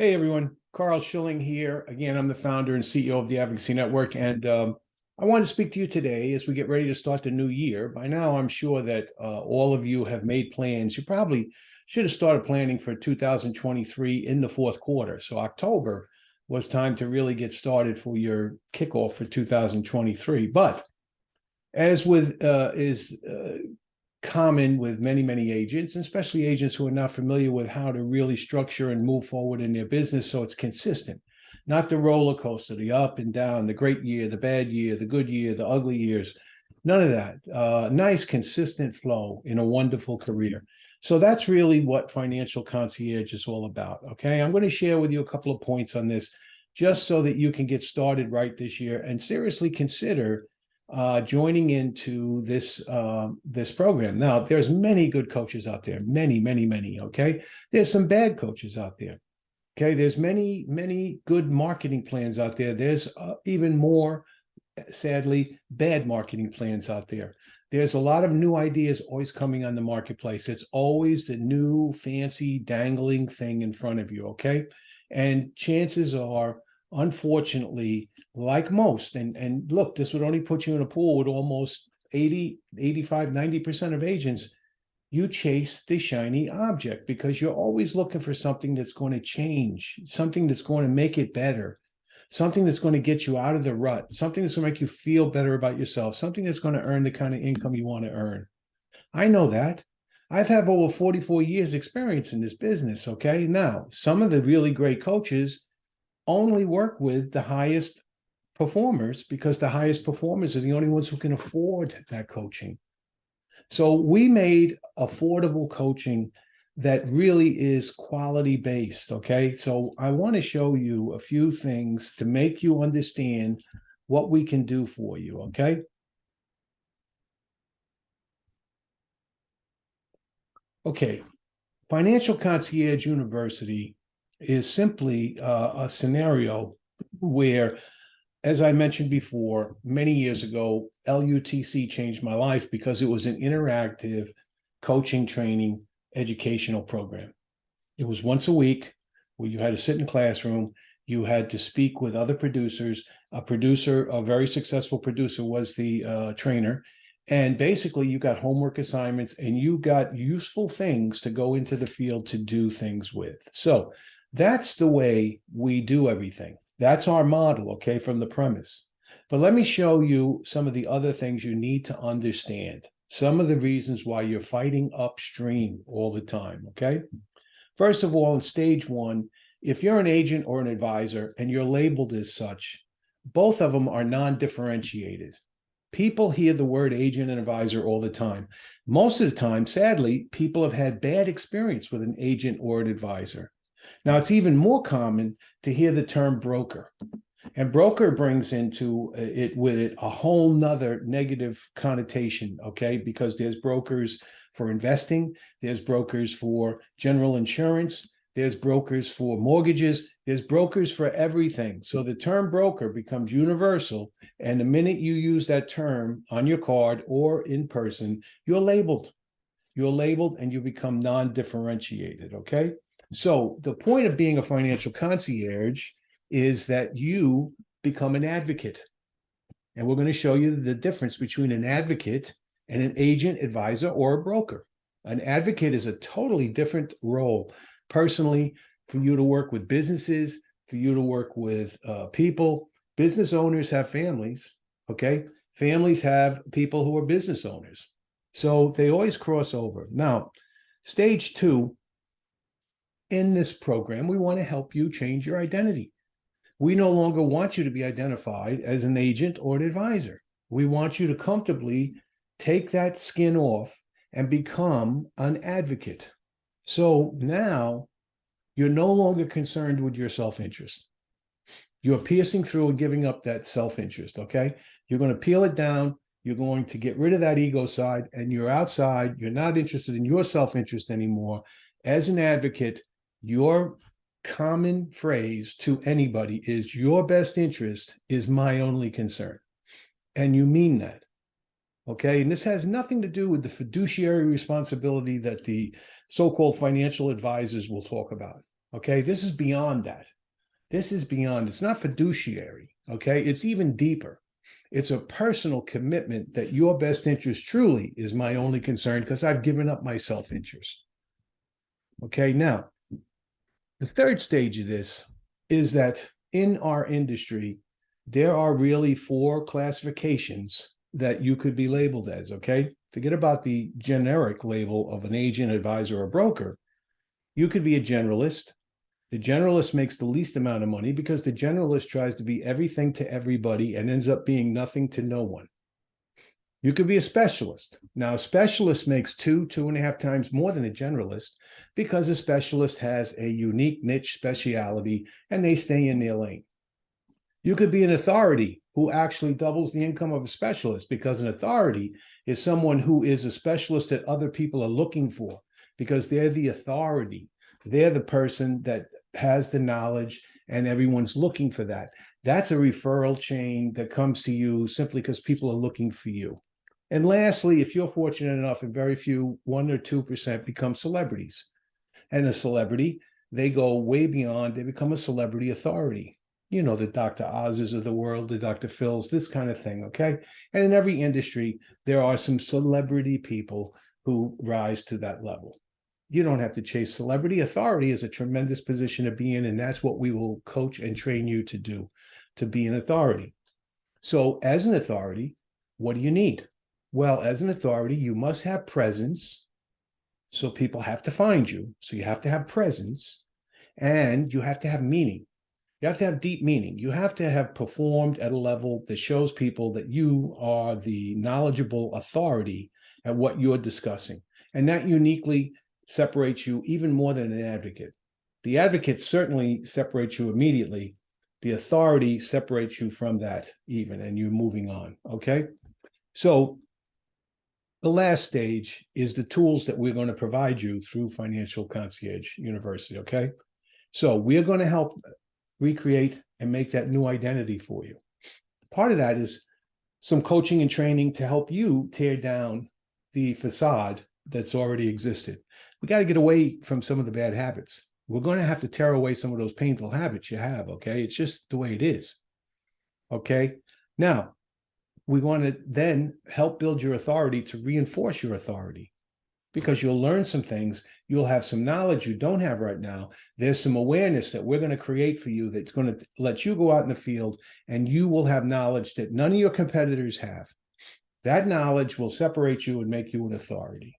Hey, everyone. Carl Schilling here. Again, I'm the founder and CEO of the Advocacy Network. And um, I want to speak to you today as we get ready to start the new year. By now, I'm sure that uh, all of you have made plans. You probably should have started planning for 2023 in the fourth quarter. So October was time to really get started for your kickoff for 2023. But as with uh, is uh, common with many, many agents, especially agents who are not familiar with how to really structure and move forward in their business so it's consistent, not the roller coaster, the up and down, the great year, the bad year, the good year, the ugly years, none of that. Uh, nice, consistent flow in a wonderful career. So that's really what Financial Concierge is all about, okay? I'm going to share with you a couple of points on this just so that you can get started right this year and seriously consider uh, joining into this uh, this program. Now, there's many good coaches out there, many, many, many. Okay, there's some bad coaches out there. Okay, there's many, many good marketing plans out there. There's uh, even more, sadly, bad marketing plans out there. There's a lot of new ideas always coming on the marketplace. It's always the new fancy dangling thing in front of you. Okay, and chances are unfortunately, like most, and, and look, this would only put you in a pool with almost 80, 85, 90% of agents, you chase the shiny object because you're always looking for something that's going to change, something that's going to make it better, something that's going to get you out of the rut, something that's going to make you feel better about yourself, something that's going to earn the kind of income you want to earn. I know that. I've had over 44 years experience in this business, okay? Now, some of the really great coaches only work with the highest performers because the highest performers are the only ones who can afford that coaching. So we made affordable coaching that really is quality based. Okay. So I want to show you a few things to make you understand what we can do for you. Okay. Okay. Financial Concierge University is simply uh, a scenario where, as I mentioned before, many years ago, LUTC changed my life because it was an interactive coaching, training, educational program. It was once a week where you had to sit in a classroom, you had to speak with other producers. A producer, a very successful producer was the uh, trainer. And basically you got homework assignments and you got useful things to go into the field to do things with. So that's the way we do everything. That's our model, okay, from the premise. But let me show you some of the other things you need to understand. Some of the reasons why you're fighting upstream all the time, okay? First of all, in stage one, if you're an agent or an advisor and you're labeled as such, both of them are non-differentiated. People hear the word agent and advisor all the time. Most of the time, sadly, people have had bad experience with an agent or an advisor. Now, it's even more common to hear the term broker. And broker brings into uh, it with it a whole nother negative connotation, okay? Because there's brokers for investing, there's brokers for general insurance, there's brokers for mortgages, there's brokers for everything. So the term broker becomes universal. And the minute you use that term on your card or in person, you're labeled. You're labeled and you become non-differentiated, okay? So the point of being a financial concierge is that you become an advocate. And we're going to show you the difference between an advocate and an agent, advisor, or a broker. An advocate is a totally different role. Personally, for you to work with businesses, for you to work with uh, people, business owners have families, okay? Families have people who are business owners. So they always cross over. Now, stage two in this program, we want to help you change your identity. We no longer want you to be identified as an agent or an advisor. We want you to comfortably take that skin off and become an advocate. So now you're no longer concerned with your self-interest. You're piercing through and giving up that self-interest, okay? You're going to peel it down. You're going to get rid of that ego side and you're outside. You're not interested in your self-interest anymore. As an advocate, your common phrase to anybody is your best interest is my only concern. And you mean that. Okay. And this has nothing to do with the fiduciary responsibility that the so-called financial advisors will talk about. Okay, this is beyond that. This is beyond, it's not fiduciary. Okay, it's even deeper. It's a personal commitment that your best interest truly is my only concern because I've given up my self interest. Okay, now the third stage of this is that in our industry, there are really four classifications that you could be labeled as. Okay, forget about the generic label of an agent, advisor, or broker. You could be a generalist, the generalist makes the least amount of money because the generalist tries to be everything to everybody and ends up being nothing to no one. You could be a specialist. Now, a specialist makes two, two and a half times more than a generalist because a specialist has a unique niche speciality and they stay in their lane. You could be an authority who actually doubles the income of a specialist because an authority is someone who is a specialist that other people are looking for because they're the authority. They're the person that has the knowledge and everyone's looking for that. That's a referral chain that comes to you simply because people are looking for you. And lastly, if you're fortunate enough and very few, one or 2% become celebrities. And a celebrity, they go way beyond, they become a celebrity authority. You know, the Dr. Oz's of the world, the Dr. Phil's, this kind of thing, okay? And in every industry, there are some celebrity people who rise to that level you don't have to chase celebrity. Authority is a tremendous position to be in, and that's what we will coach and train you to do, to be an authority. So as an authority, what do you need? Well, as an authority, you must have presence. So people have to find you. So you have to have presence and you have to have meaning. You have to have deep meaning. You have to have performed at a level that shows people that you are the knowledgeable authority at what you're discussing. And that uniquely separates you even more than an advocate. The advocate certainly separates you immediately. The authority separates you from that even, and you're moving on, okay? So the last stage is the tools that we're going to provide you through Financial Concierge University, okay? So we're going to help recreate and make that new identity for you. Part of that is some coaching and training to help you tear down the facade that's already existed we got to get away from some of the bad habits. We're going to have to tear away some of those painful habits you have. Okay. It's just the way it is. Okay. Now, we want to then help build your authority to reinforce your authority because you'll learn some things. You'll have some knowledge you don't have right now. There's some awareness that we're going to create for you that's going to let you go out in the field and you will have knowledge that none of your competitors have. That knowledge will separate you and make you an authority.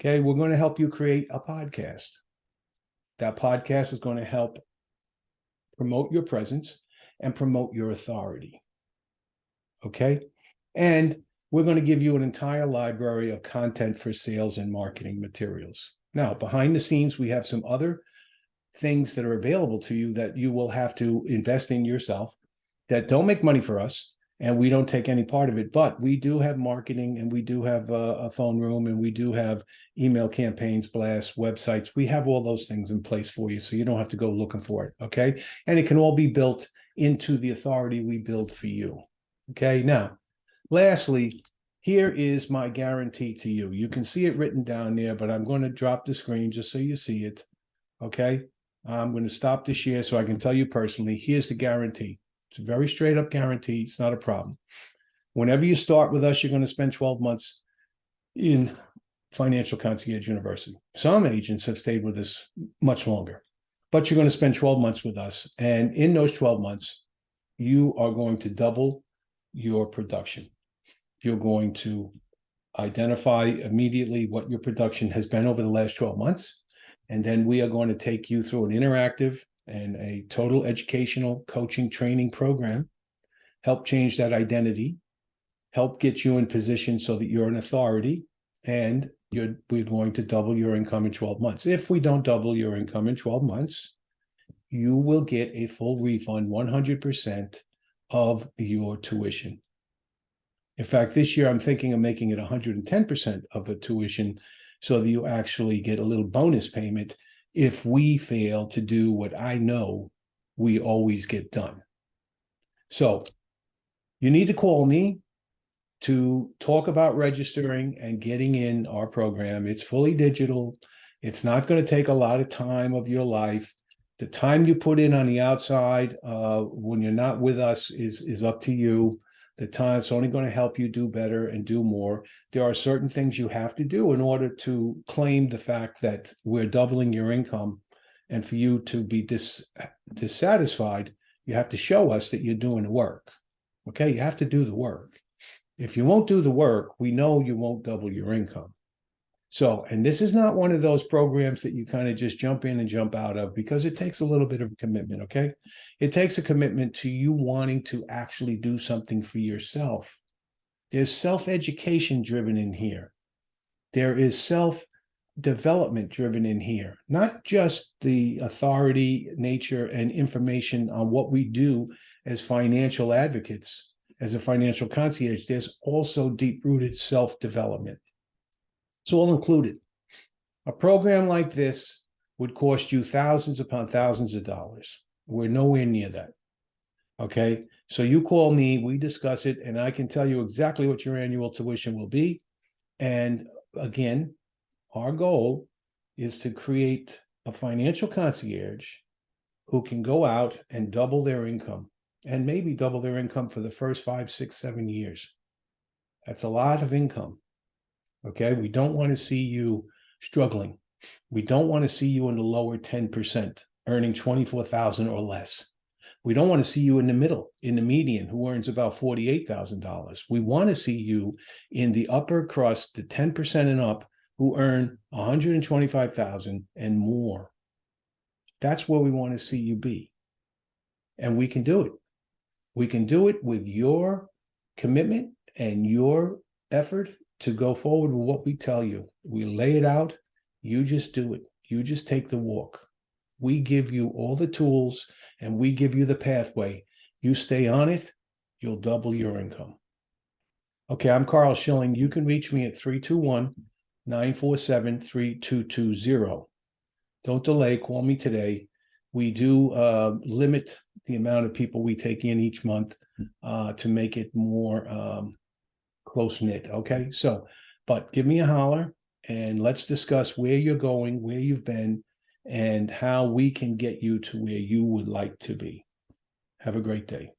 Okay, we're going to help you create a podcast. That podcast is going to help promote your presence and promote your authority. Okay, and we're going to give you an entire library of content for sales and marketing materials. Now, behind the scenes, we have some other things that are available to you that you will have to invest in yourself that don't make money for us, and we don't take any part of it. But we do have marketing and we do have a, a, phone room and we do have email campaigns, blasts, websites. We have all those things in place for you. So you don't have to go looking for it. Okay. And it can all be built into the authority we build for you. Okay. Now, lastly, here is my guarantee to you. You can see it written down there, but I'm going to drop the screen just so you see it. Okay. I'm going to stop the share so I can tell you personally, here's the guarantee. It's a very straight up guarantee. It's not a problem. Whenever you start with us, you're going to spend 12 months in Financial Concierge University. Some agents have stayed with us much longer, but you're going to spend 12 months with us. And in those 12 months, you are going to double your production. You're going to identify immediately what your production has been over the last 12 months. And then we are going to take you through an interactive and a total educational coaching training program, help change that identity, help get you in position so that you're an authority and you're we're going to double your income in 12 months. If we don't double your income in 12 months, you will get a full refund 100% of your tuition. In fact, this year I'm thinking of making it 110% of a tuition so that you actually get a little bonus payment if we fail to do what I know we always get done. So you need to call me to talk about registering and getting in our program. It's fully digital. It's not going to take a lot of time of your life. The time you put in on the outside, uh, when you're not with us is, is up to you. The time, it's only going to help you do better and do more. There are certain things you have to do in order to claim the fact that we're doubling your income. And for you to be dis, dissatisfied, you have to show us that you're doing the work. Okay, you have to do the work. If you won't do the work, we know you won't double your income. So, and this is not one of those programs that you kind of just jump in and jump out of because it takes a little bit of a commitment, okay? It takes a commitment to you wanting to actually do something for yourself. There's self-education driven in here. There is self-development driven in here, not just the authority, nature, and information on what we do as financial advocates, as a financial concierge. There's also deep-rooted self-development. It's all included. A program like this would cost you thousands upon thousands of dollars. We're nowhere near that. Okay, so you call me, we discuss it, and I can tell you exactly what your annual tuition will be. And again, our goal is to create a financial concierge who can go out and double their income and maybe double their income for the first five, six, seven years. That's a lot of income. Okay, we don't want to see you struggling. We don't want to see you in the lower 10%, earning 24,000 or less. We don't want to see you in the middle, in the median, who earns about $48,000. We want to see you in the upper crust, the 10% and up, who earn 125,000 and more. That's where we want to see you be. And we can do it. We can do it with your commitment and your effort to go forward with what we tell you. We lay it out. You just do it. You just take the walk. We give you all the tools and we give you the pathway. You stay on it, you'll double your income. Okay, I'm Carl Schilling. You can reach me at 321 947 3220. Don't delay, call me today. We do uh, limit the amount of people we take in each month uh, to make it more um, close knit. Okay, so, but give me a holler and let's discuss where you're going, where you've been, and how we can get you to where you would like to be. Have a great day.